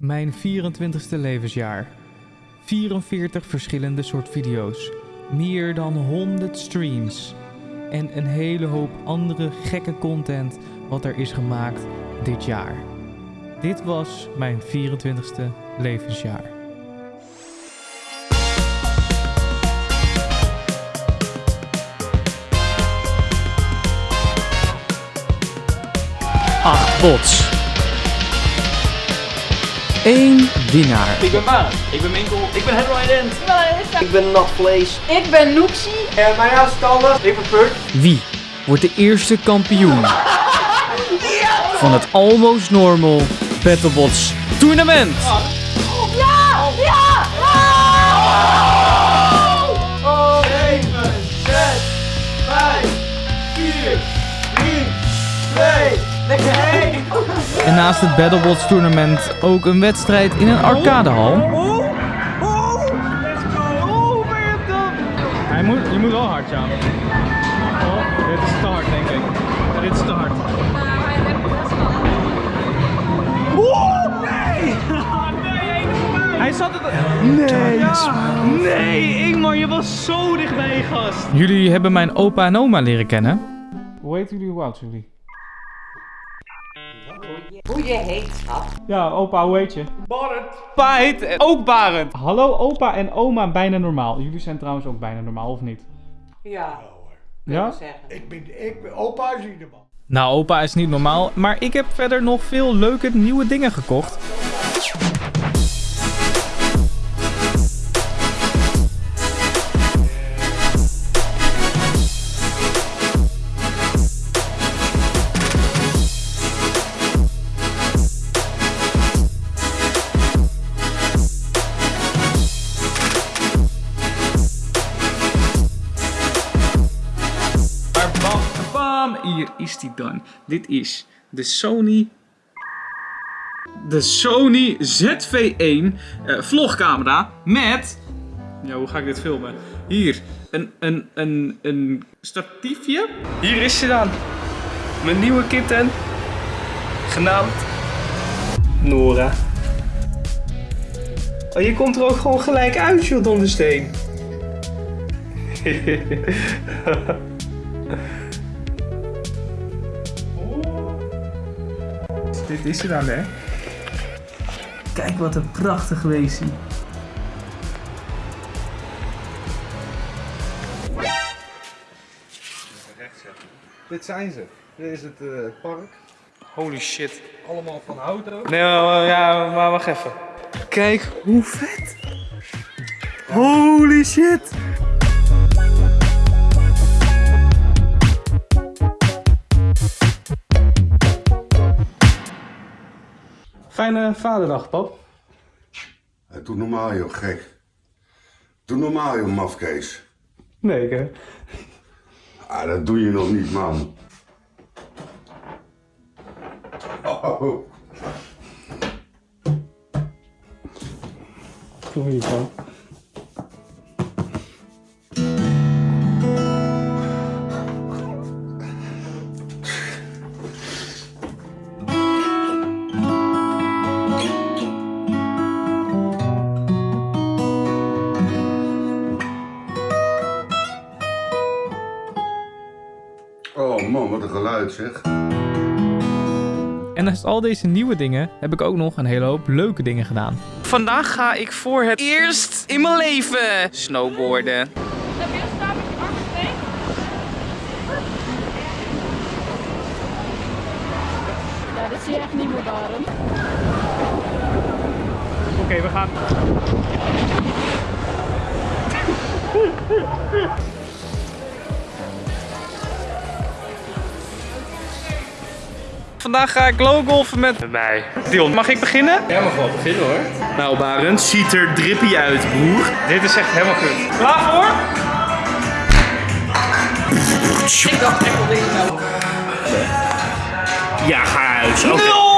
Mijn 24ste levensjaar. 44 verschillende soort video's. Meer dan 100 streams. En een hele hoop andere gekke content wat er is gemaakt dit jaar. Dit was mijn 24ste levensjaar. Acht bots. Eén winnaar. Ik ben Barend. Ik ben Minkel. Ik ben Headline Ik ben Nat Vlees. Ik ben Noepsie. En mijn naam is Tanner. Ik ben Puk. Wie wordt de eerste kampioen van het Almost Normal Battlebots tournament? Ja! Ja! 7, 6, 5, 4, 3, 2, lekker heen. En naast het Battlebots tournament ook een wedstrijd in een arcadehal. Hij moet, je moet wel hard, ja. Oh, dit is te hard, denk ik. Dit is te hard. Hij zat het... Nee! Nee, Ingmar, je was zo dichtbij, gast. Jullie hebben mijn opa en oma leren kennen. Hoe heet jullie? Hoe oud jullie? Hoe je heet, schat. Ja, opa, hoe heet je? Barend. Opa heet ook Barend. Hallo opa en oma, bijna normaal. Jullie zijn trouwens ook bijna normaal, of niet? Ja, Ja? Ik ben, ik ben opa is ieder man. Nou, opa is niet normaal, maar ik heb verder nog veel leuke nieuwe dingen gekocht. Dit is de Sony... De Sony ZV-1 eh, vlogcamera met... Ja, hoe ga ik dit filmen? Hier, een, een, een, een statiefje. Hier is ze dan. Mijn nieuwe kitten. Genaamd... Nora. Oh, je komt er ook gewoon gelijk uit, joh, dondersteen. Dit is er dan, hè? Kijk wat een prachtig weesie. Dit zijn ze. Dit is het eh, park. Holy shit. Allemaal van hout ook. Nee, maar, ja, maar wacht even. Kijk hoe vet. Holy shit. Fijne vaderdag, pap. Hey, doe normaal joh, gek. Doe normaal joh, mafkees. Nee, hè. Ah, dat doe je nog niet, man. Oh. Doe je geluid zeg. En naast al deze nieuwe dingen heb ik ook nog een hele hoop leuke dingen gedaan. Vandaag ga ik voor het eerst in mijn leven snowboarden. Ja, dat zie je echt niet meer, Barend. Oké, we gaan. Vandaag ga ik lowgolfen met mij. Dion, mag ik beginnen? Jij mag wel beginnen hoor. Nou, Barend, ziet er drippy uit, broer. Dit is echt helemaal goed. Klaar voor? Ik dacht echt wel deze nou. Ja, ga huis. Oké.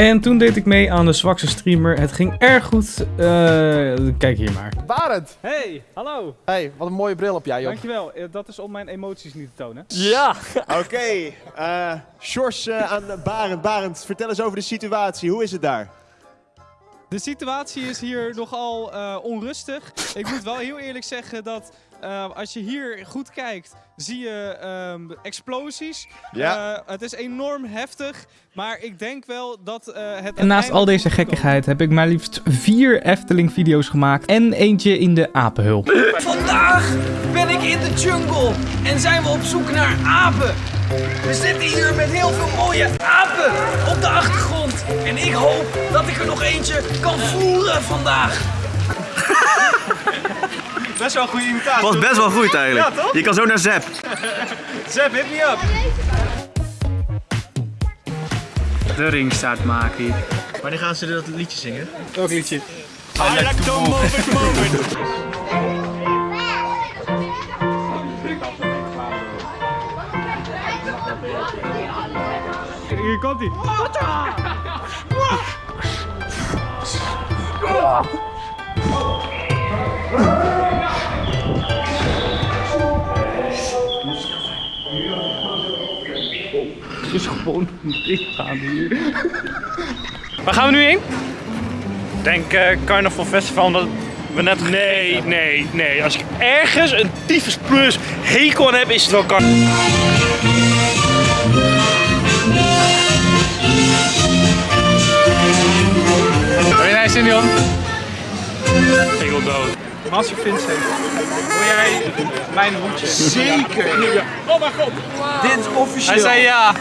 En toen deed ik mee aan de zwakste streamer. Het ging erg goed. Eh, kijk hier maar. Barend! Hey, hallo. Hey, wat een mooie bril op jij, joh. Dankjewel. Eh, Dat is om mijn emoties niet te tonen. Ja! Oké, eh Sjors eh, aan Barend. Barend, vertel eens over de situatie. Hoe is het daar? De situatie is hier nogal eh, onrustig. Ik moet wel heel eerlijk zeggen dat eh, als je hier goed kijkt, zie je ehm, explosies. Ja. Eh, het is enorm heftig, maar ik denk wel dat eh, het. En naast al deze gekkigheid heb ik maar liefst vier Efteling-video's gemaakt. En eentje in de apenhul. Vandaag ben ik in de jungle en zijn we op zoek naar apen. We zitten hier met heel veel mooie apen op de achtergrond. En ik hoop dat ik er nog eentje kan voeren vandaag. Best wel een goede imitatie. Was best wel goed eigenlijk. Ja, toch? Je kan zo naar Zep. Zep, hit me up. De ringstaart maken hier. Wanneer gaan ze dat liedje zingen? Welk liedje? I like to move it, move it. Hier komt hij. Het gewoon dicht gaan hier. Waar gaan we nu heen? Denk eh Carnaval Festival, omdat we net... Nee, nee, nee. Als ik ergens een tyfus plus hekel aan heb, is het wel Carnaval. Ben jij zin Jan? Ik wil dood. Master Vincent, wil jij mijn hoedje? Zeker. Oh mijn god. Dit is officieel. Hij zei ja.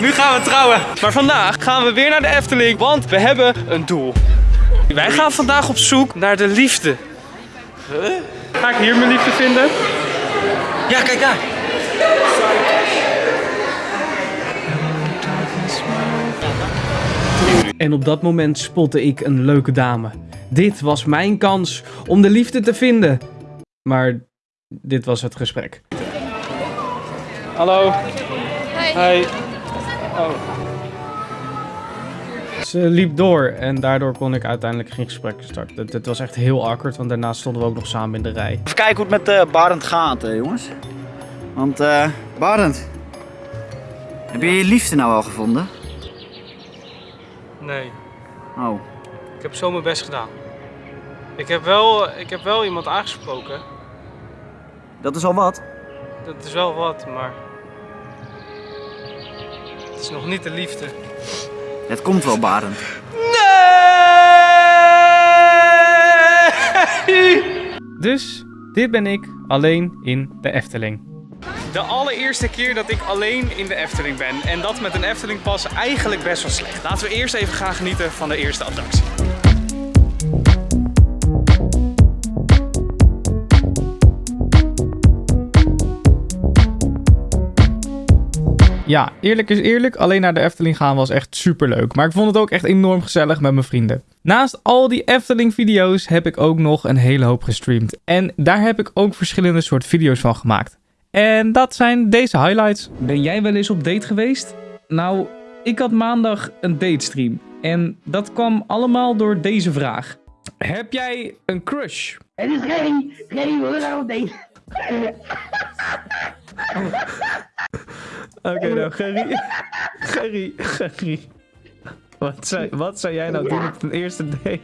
Nu gaan we trouwen. Maar vandaag gaan we weer naar de Efteling, want we hebben een doel. Wij gaan vandaag op zoek naar de liefde. Ga ik hier mijn liefde vinden? Ja, kijk daar. En op dat moment spotte ik een leuke dame. Dit was mijn kans om de liefde te vinden. Maar dit was het gesprek. Hallo. Ze liep door en daardoor kon ik uiteindelijk geen gesprek starten. Het, was echt heel awkward, want daarna stonden we ook nog samen in de rij. Even kijken hoe het met eh Barend gaat, eh, jongens. Want, eh Barend. Heb je je liefde nou al gevonden? Nee, Oh. ik heb zo mijn best gedaan. Ik heb wel, ik heb wel iemand aangesproken. Dat is al wat. Dat is wel wat, maar. Het is nog niet de liefde. Het komt wel, Barend. Dus dit ben ik alleen in de Efteling. De allereerste keer dat ik alleen in de Efteling ben. En dat met een Efteling pas eigenlijk best wel slecht. Laten we eerst even gaan genieten van de eerste attractie. Ja, eerlijk is eerlijk, alleen naar de Efteling gaan was echt super leuk. Maar ik vond het ook echt enorm gezellig met mijn vrienden. Naast al die Efteling video's heb ik ook nog een hele hoop gestreamd. En daar heb ik ook verschillende soort video's van gemaakt. En dat zijn deze highlights. Ben jij wel eens op date geweest? Nou, ik had maandag een datestream. En dat kwam allemaal door deze vraag. Heb jij een crush? Het is Gerry. Gerry, we gaan op deze. Oké, nou, Gerry. Gerry, Gerry. Wat zou, wat zou jij nou doen op een eerste date?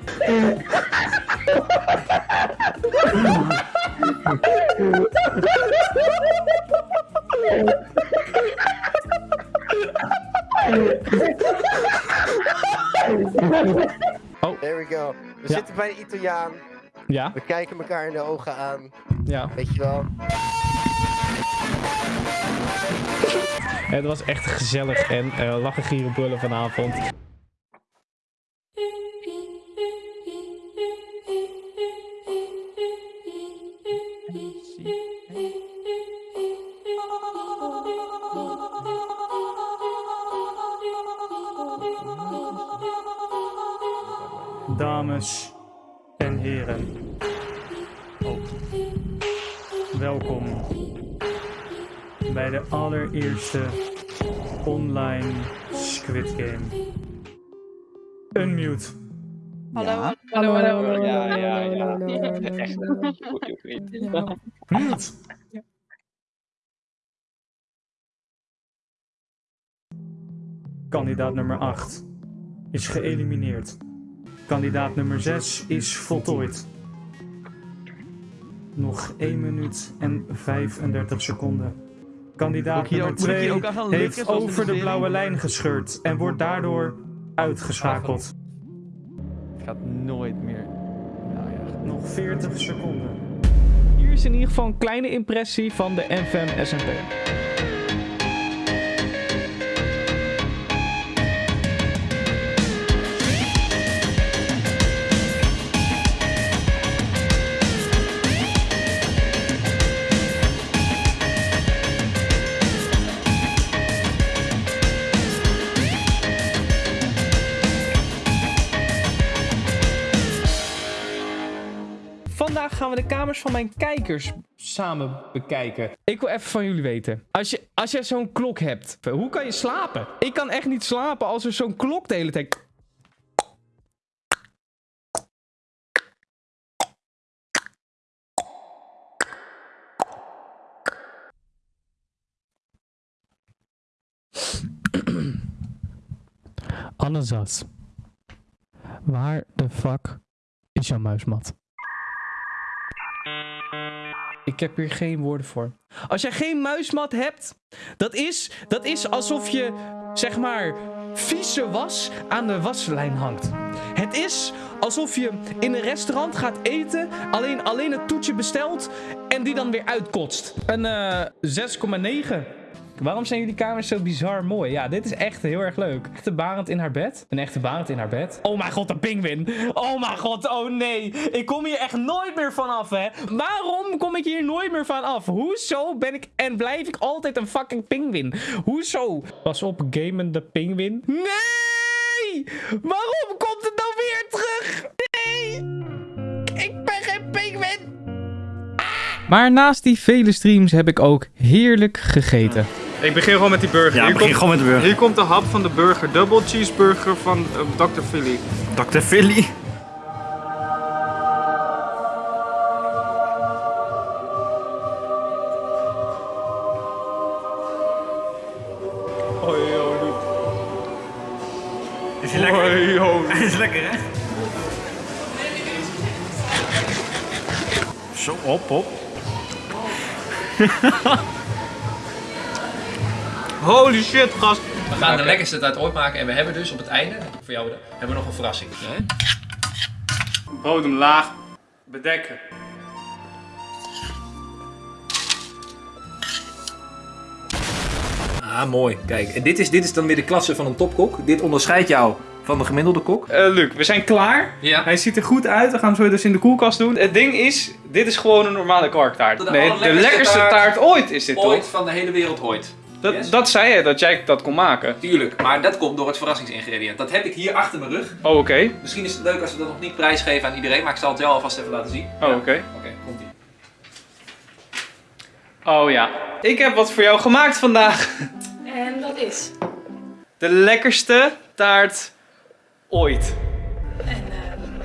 There we go. We Ja. zitten bij een Italiaan. Ja, We kijken elkaar in de ogen aan. ja. Weet je wel. Het was echt gezellig en uh, lachen, gieren, brullen vanavond. Dames en heren. Welkom bij de allereerste online Squid Game. Unmute. Hallo. Hallo, hallo. Ja, ja, ja. Echt. Mute. Kandidaat nummer 8 is geëlimineerd. Kandidaat nummer 6 is voltooid. Nog 1 minuut en 35 seconden. Kandidaat nummer ook- moet ik hier 2 ook aan gaan likken, heeft over de blauwe lijn gescheurd en wordt daardoor uitgeschakeld. Gaat nooit meer. Nou ja. Nog 40 seconden. Hier is in ieder geval een kleine impressie van de NVM SNP. We de kamers van mijn kijkers samen bekijken. Ik wil even van jullie weten. Als je, als je zo'n klok hebt, hoe kan je slapen? Ik kan echt niet slapen als er zo'n klok de hele tijd... Annezas. Waar de fuck is jouw muismat? Ik heb hier geen woorden voor. Als jij geen muismat hebt, dat is, dat is alsof je, zeg maar, vieze was aan de waslijn hangt. Het is alsof je in een restaurant gaat eten, alleen, alleen het toetje bestelt en die dan weer uitkotst. Een eh 6,9. Waarom zijn jullie kamers zo bizar mooi? Ja, dit is echt heel erg leuk. Echte Barend in haar bed. Een echte Barend in haar bed. Oh mijn god, een pinguïn. Oh mijn god, oh nee. Ik kom hier echt nooit meer vanaf, hè. Waarom kom ik hier nooit meer van af? Hoezo ben ik en blijf ik altijd een fucking pinguïn? Hoezo? Pas op, gamende pinguïn. Nee! Waarom komt het nou weer terug? Nee! Ik ben geen pinguïn! Maar naast die vele streams heb ik ook heerlijk gegeten. Ik begin gewoon met die burger. Ja, hier begin komt, gewoon met de burger. Hier komt de hap van de burger. Double cheeseburger van eh, Dr. Philly. Dr. Philly. Hoi, hoi. Is hij lekker? Hoi, hoi. Hij is lekker, hè? Zo, op, op. Holy shit, gast. We gaan de lekkerste tijd ooit maken en we hebben dus op het einde, voor jou hebben we nog een verrassing. Bodem laag bedekken. Ah, mooi. Kijk, en dit is, dit is dan weer de klasse van een topkok. Dit onderscheidt jou van de gemiddelde kok. Eh, Luc, we zijn klaar. Ja. Hij ziet er goed uit. We gaan hem zo dus in de koelkast doen. Het ding is, dit is gewoon een normale kwarktaart. De nee, de lekkerste taart, taart ooit is dit Ooit toch? van de hele wereld ooit. Dat, Yes. dat zei je, dat jij dat kon maken. Tuurlijk, maar dat komt door het verrassingsingrediënt. Dat heb ik hier achter mijn rug. Oh, oké. Misschien is het leuk als we dat nog niet prijsgeven aan iedereen, maar ik zal het jou alvast even laten zien. Oh, oké. Oké, komt ie. Oh ja. Ik heb wat voor jou gemaakt vandaag. En dat is. De lekkerste taart ooit. En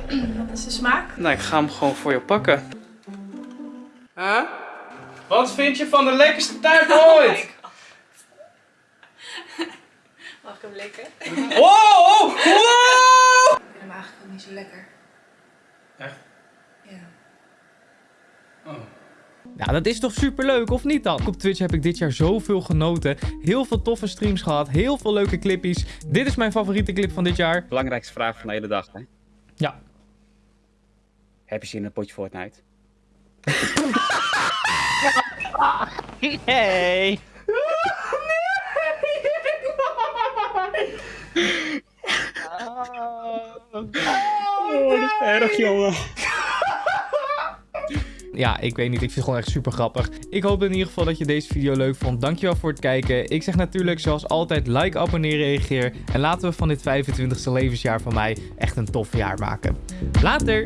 eh, wat is de smaak? Nou, ik ga hem gewoon voor je pakken. Huh? Wat vind je van de lekkerste taart ooit? Mag ik hem likken? Wow! Wow! Ik vind hem eigenlijk ook niet zo lekker. Echt? Ja. Ja, dat is toch superleuk, of niet dan? Op Twitch heb ik dit jaar zoveel genoten. Heel veel toffe streams gehad, heel veel leuke clippies. Dit is mijn favoriete clip van dit jaar. Belangrijkste vraag van de hele dag, hè? Ja. Heb je zin in een potje Fortnite? Hey. Oh, dat is erg, jongen. Ja, ik weet niet. Ik vind het gewoon echt super grappig. Ik hoop in ieder geval dat je deze video leuk vond. Dankjewel voor het kijken. Ik zeg natuurlijk zoals altijd like, abonneer, reageer. En laten we van dit 25e levensjaar van mij echt een tof jaar maken. Later!